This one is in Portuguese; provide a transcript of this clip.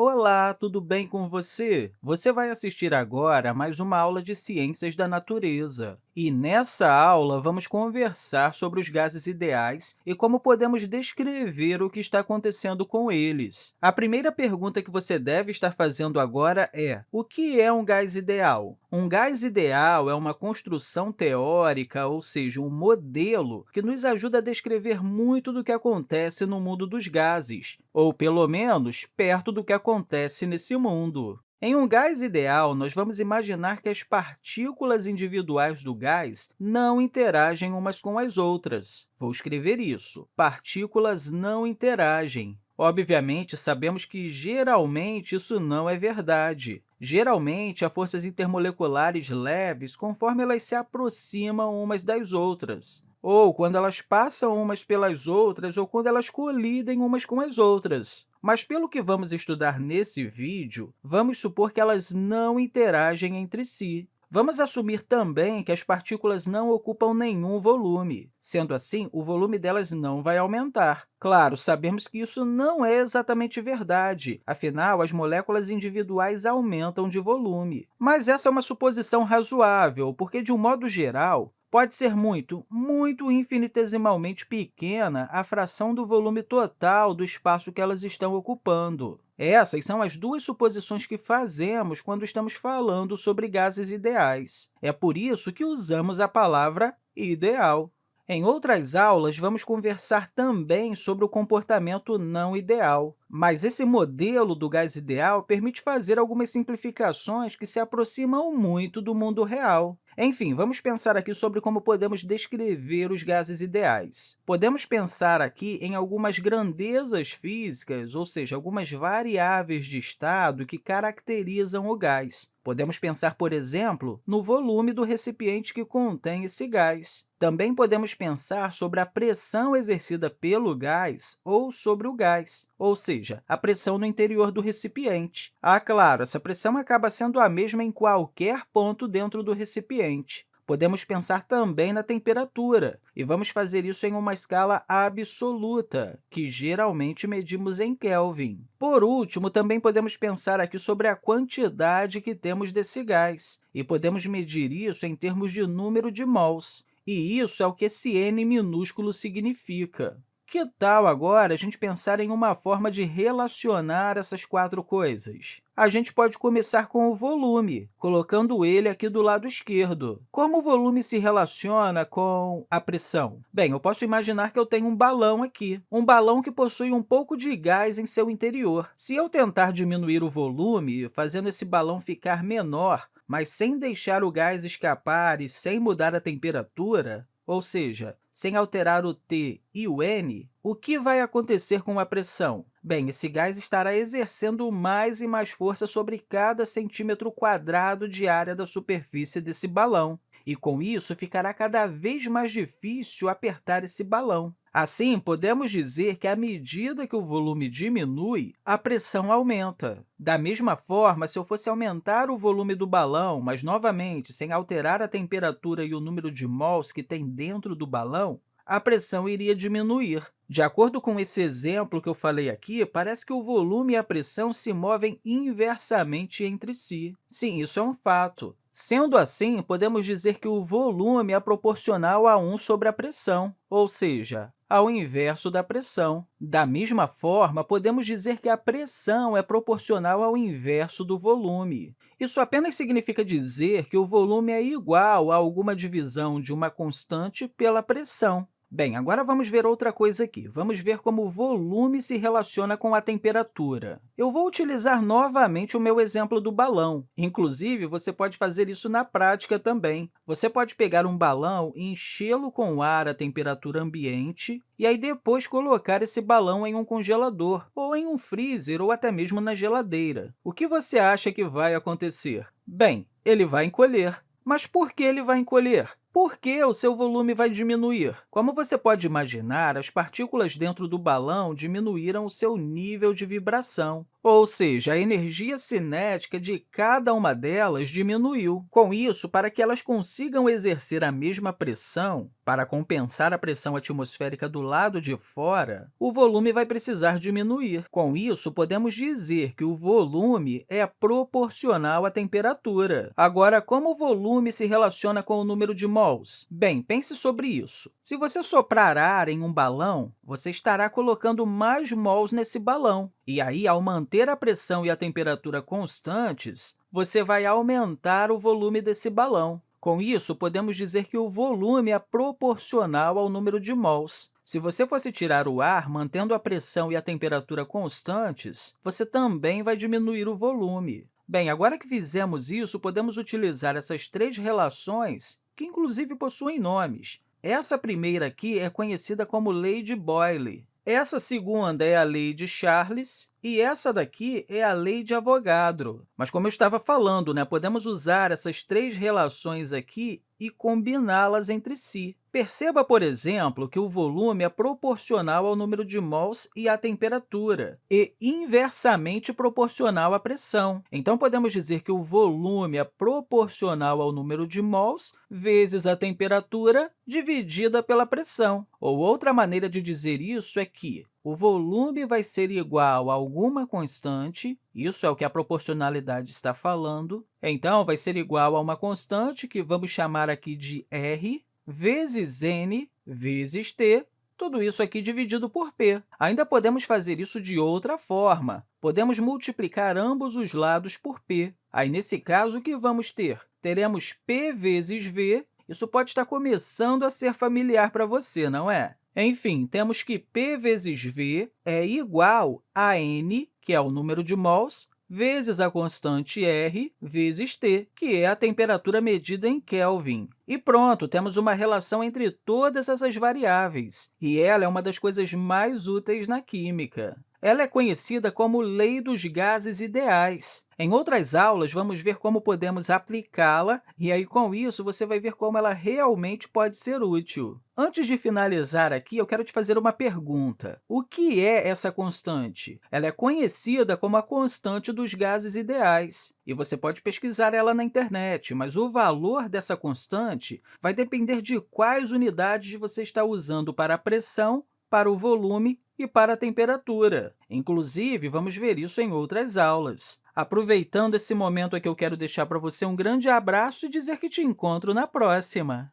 Olá, tudo bem com você? Você vai assistir agora a mais uma aula de Ciências da Natureza. E nessa aula, vamos conversar sobre os gases ideais e como podemos descrever o que está acontecendo com eles. A primeira pergunta que você deve estar fazendo agora é o que é um gás ideal? Um gás ideal é uma construção teórica, ou seja, um modelo que nos ajuda a descrever muito do que acontece no mundo dos gases, ou, pelo menos, perto do que acontece nesse mundo. Em um gás ideal, nós vamos imaginar que as partículas individuais do gás não interagem umas com as outras. Vou escrever isso. Partículas não interagem. Obviamente, sabemos que, geralmente, isso não é verdade. Geralmente, há forças intermoleculares leves conforme elas se aproximam umas das outras ou quando elas passam umas pelas outras, ou quando elas colidem umas com as outras. Mas, pelo que vamos estudar nesse vídeo, vamos supor que elas não interagem entre si. Vamos assumir também que as partículas não ocupam nenhum volume. Sendo assim, o volume delas não vai aumentar. Claro, sabemos que isso não é exatamente verdade, afinal, as moléculas individuais aumentam de volume. Mas essa é uma suposição razoável, porque, de um modo geral, Pode ser muito, muito infinitesimalmente pequena a fração do volume total do espaço que elas estão ocupando. Essas são as duas suposições que fazemos quando estamos falando sobre gases ideais. É por isso que usamos a palavra ideal. Em outras aulas, vamos conversar também sobre o comportamento não ideal, mas esse modelo do gás ideal permite fazer algumas simplificações que se aproximam muito do mundo real. Enfim, vamos pensar aqui sobre como podemos descrever os gases ideais. Podemos pensar aqui em algumas grandezas físicas, ou seja, algumas variáveis de estado que caracterizam o gás. Podemos pensar, por exemplo, no volume do recipiente que contém esse gás. Também podemos pensar sobre a pressão exercida pelo gás ou sobre o gás, ou seja, a pressão no interior do recipiente. Ah, claro, essa pressão acaba sendo a mesma em qualquer ponto dentro do recipiente. Podemos pensar também na temperatura, e vamos fazer isso em uma escala absoluta, que geralmente medimos em Kelvin. Por último, também podemos pensar aqui sobre a quantidade que temos desse gás, e podemos medir isso em termos de número de mols. E isso é o que esse n minúsculo significa. Que tal agora a gente pensar em uma forma de relacionar essas quatro coisas? A gente pode começar com o volume, colocando ele aqui do lado esquerdo. Como o volume se relaciona com a pressão? Bem, eu posso imaginar que eu tenho um balão aqui, um balão que possui um pouco de gás em seu interior. Se eu tentar diminuir o volume, fazendo esse balão ficar menor, mas sem deixar o gás escapar e sem mudar a temperatura, ou seja, sem alterar o T e o N, o que vai acontecer com a pressão? Bem, esse gás estará exercendo mais e mais força sobre cada centímetro quadrado de área da superfície desse balão, e, com isso, ficará cada vez mais difícil apertar esse balão. Assim, podemos dizer que, à medida que o volume diminui, a pressão aumenta. Da mesma forma, se eu fosse aumentar o volume do balão, mas, novamente, sem alterar a temperatura e o número de mols que tem dentro do balão, a pressão iria diminuir. De acordo com esse exemplo que eu falei aqui, parece que o volume e a pressão se movem inversamente entre si. Sim, isso é um fato. Sendo assim, podemos dizer que o volume é proporcional a 1 sobre a pressão, ou seja, ao inverso da pressão. Da mesma forma, podemos dizer que a pressão é proporcional ao inverso do volume. Isso apenas significa dizer que o volume é igual a alguma divisão de uma constante pela pressão. Bem, agora vamos ver outra coisa aqui. Vamos ver como o volume se relaciona com a temperatura. Eu vou utilizar novamente o meu exemplo do balão. Inclusive, você pode fazer isso na prática também. Você pode pegar um balão e enchê-lo com ar à temperatura ambiente e aí depois colocar esse balão em um congelador, ou em um freezer, ou até mesmo na geladeira. O que você acha que vai acontecer? Bem, ele vai encolher. Mas por que ele vai encolher? Por que o seu volume vai diminuir? Como você pode imaginar, as partículas dentro do balão diminuíram o seu nível de vibração, ou seja, a energia cinética de cada uma delas diminuiu. Com isso, para que elas consigam exercer a mesma pressão, para compensar a pressão atmosférica do lado de fora, o volume vai precisar diminuir. Com isso, podemos dizer que o volume é proporcional à temperatura. Agora, como o volume se relaciona com o número de Bem, pense sobre isso. Se você soprar ar em um balão, você estará colocando mais mols nesse balão. E aí, ao manter a pressão e a temperatura constantes, você vai aumentar o volume desse balão. Com isso, podemos dizer que o volume é proporcional ao número de mols. Se você fosse tirar o ar mantendo a pressão e a temperatura constantes, você também vai diminuir o volume. Bem, agora que fizemos isso, podemos utilizar essas três relações, que inclusive possuem nomes. Essa primeira aqui é conhecida como lei de Boyle. Essa segunda é a lei de Charles e essa daqui é a lei de Avogadro. Mas, como eu estava falando, né, podemos usar essas três relações aqui e combiná-las entre si. Perceba, por exemplo, que o volume é proporcional ao número de mols e à temperatura, e inversamente proporcional à pressão. Então, podemos dizer que o volume é proporcional ao número de mols vezes a temperatura dividida pela pressão. Ou outra maneira de dizer isso é que o volume vai ser igual a alguma constante, isso é o que a proporcionalidade está falando, então, vai ser igual a uma constante que vamos chamar aqui de r, vezes n vezes t, tudo isso aqui dividido por p. Ainda podemos fazer isso de outra forma. Podemos multiplicar ambos os lados por p. Aí, nesse caso, o que vamos ter? Teremos p vezes v. Isso pode estar começando a ser familiar para você, não é? Enfim, temos que p vezes v é igual a n, que é o número de mols, vezes a constante r vezes t, que é a temperatura medida em Kelvin. E pronto, temos uma relação entre todas essas variáveis, e ela é uma das coisas mais úteis na química. Ela é conhecida como lei dos gases ideais. Em outras aulas, vamos ver como podemos aplicá-la, e aí, com isso, você vai ver como ela realmente pode ser útil. Antes de finalizar aqui, eu quero te fazer uma pergunta. O que é essa constante? Ela é conhecida como a constante dos gases ideais, e você pode pesquisar ela na internet, mas o valor dessa constante vai depender de quais unidades você está usando para a pressão, para o volume e para a temperatura. Inclusive, vamos ver isso em outras aulas. Aproveitando esse momento aqui, eu quero deixar para você um grande abraço e dizer que te encontro na próxima!